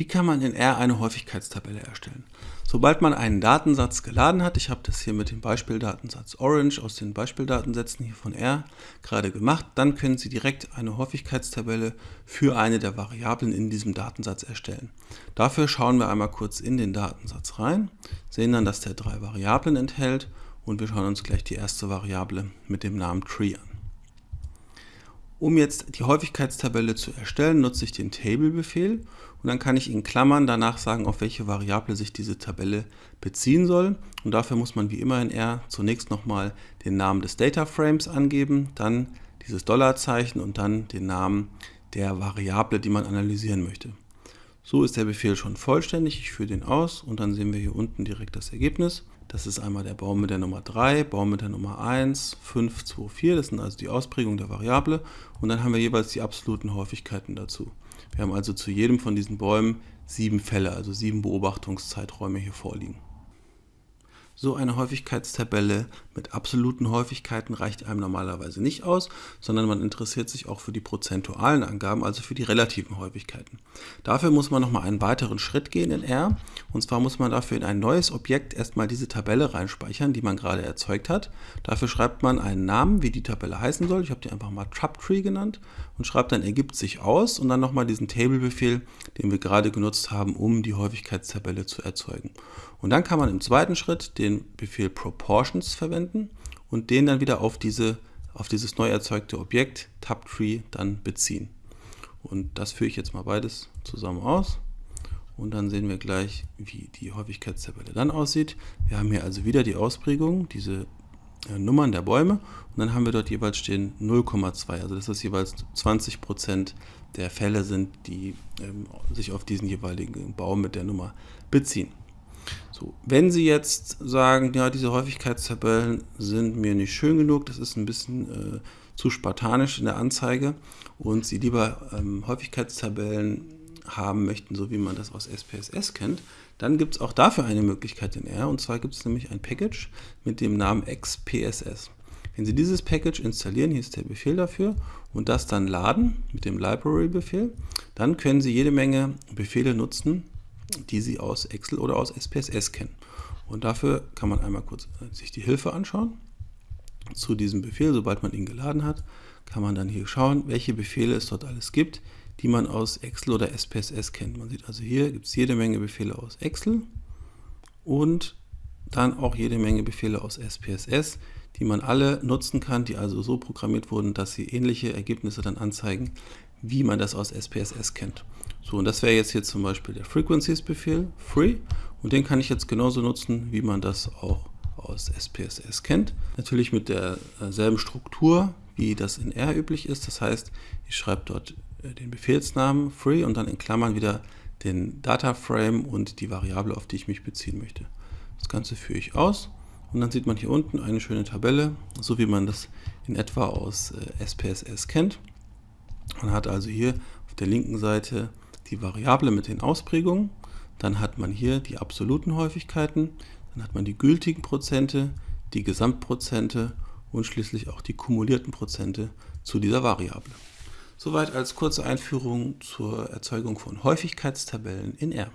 Wie kann man in R eine Häufigkeitstabelle erstellen? Sobald man einen Datensatz geladen hat, ich habe das hier mit dem Beispieldatensatz Orange aus den Beispieldatensätzen hier von R gerade gemacht, dann können Sie direkt eine Häufigkeitstabelle für eine der Variablen in diesem Datensatz erstellen. Dafür schauen wir einmal kurz in den Datensatz rein, sehen dann, dass der drei Variablen enthält und wir schauen uns gleich die erste Variable mit dem Namen Tree an. Um jetzt die Häufigkeitstabelle zu erstellen, nutze ich den Table-Befehl und dann kann ich in Klammern danach sagen, auf welche Variable sich diese Tabelle beziehen soll. Und dafür muss man wie immer in R zunächst nochmal den Namen des Data Frames angeben, dann dieses Dollarzeichen und dann den Namen der Variable, die man analysieren möchte. So ist der Befehl schon vollständig. Ich führe den aus und dann sehen wir hier unten direkt das Ergebnis. Das ist einmal der Baum mit der Nummer 3, Baum mit der Nummer 1, 5, 2, 4. Das sind also die Ausprägungen der Variable. Und dann haben wir jeweils die absoluten Häufigkeiten dazu. Wir haben also zu jedem von diesen Bäumen sieben Fälle, also sieben Beobachtungszeiträume hier vorliegen. So eine Häufigkeitstabelle mit absoluten Häufigkeiten reicht einem normalerweise nicht aus, sondern man interessiert sich auch für die prozentualen Angaben, also für die relativen Häufigkeiten. Dafür muss man nochmal einen weiteren Schritt gehen in R. Und zwar muss man dafür in ein neues Objekt erstmal diese Tabelle reinspeichern, die man gerade erzeugt hat. Dafür schreibt man einen Namen, wie die Tabelle heißen soll. Ich habe die einfach mal TrapTree genannt und schreibt dann ergibt sich aus und dann nochmal diesen Table-Befehl, den wir gerade genutzt haben, um die Häufigkeitstabelle zu erzeugen. Und dann kann man im zweiten Schritt den Befehl Proportions verwenden und den dann wieder auf, diese, auf dieses neu erzeugte Objekt TabTree dann beziehen. Und das führe ich jetzt mal beides zusammen aus. Und dann sehen wir gleich, wie die Häufigkeitstabelle dann aussieht. Wir haben hier also wieder die Ausprägung, diese äh, Nummern der Bäume und dann haben wir dort jeweils stehen 0,2, also das jeweils 20% der Fälle sind, die ähm, sich auf diesen jeweiligen Baum mit der Nummer beziehen. So, wenn Sie jetzt sagen, ja, diese Häufigkeitstabellen sind mir nicht schön genug, das ist ein bisschen äh, zu spartanisch in der Anzeige und Sie lieber ähm, Häufigkeitstabellen haben möchten, so wie man das aus SPSS kennt, dann gibt es auch dafür eine Möglichkeit in R. Und zwar gibt es nämlich ein Package mit dem Namen XPSS. Wenn Sie dieses Package installieren, hier ist der Befehl dafür, und das dann laden mit dem Library-Befehl, dann können Sie jede Menge Befehle nutzen, die Sie aus Excel oder aus SPSS kennen. Und dafür kann man einmal kurz äh, sich die Hilfe anschauen zu diesem Befehl. Sobald man ihn geladen hat, kann man dann hier schauen, welche Befehle es dort alles gibt, die man aus Excel oder SPSS kennt. Man sieht also hier gibt es jede Menge Befehle aus Excel und dann auch jede Menge Befehle aus SPSS, die man alle nutzen kann, die also so programmiert wurden, dass sie ähnliche Ergebnisse dann anzeigen, wie man das aus SPSS kennt. So, und das wäre jetzt hier zum Beispiel der Frequencies-Befehl, free, und den kann ich jetzt genauso nutzen, wie man das auch aus SPSS kennt. Natürlich mit derselben Struktur, wie das in R üblich ist. Das heißt, ich schreibe dort äh, den Befehlsnamen free und dann in Klammern wieder den Data Frame und die Variable, auf die ich mich beziehen möchte. Das Ganze führe ich aus und dann sieht man hier unten eine schöne Tabelle, so wie man das in etwa aus SPSS äh, kennt. Man hat also hier auf der linken Seite die Variable mit den Ausprägungen, dann hat man hier die absoluten Häufigkeiten, dann hat man die gültigen Prozente, die Gesamtprozente und schließlich auch die kumulierten Prozente zu dieser Variable. Soweit als kurze Einführung zur Erzeugung von Häufigkeitstabellen in R.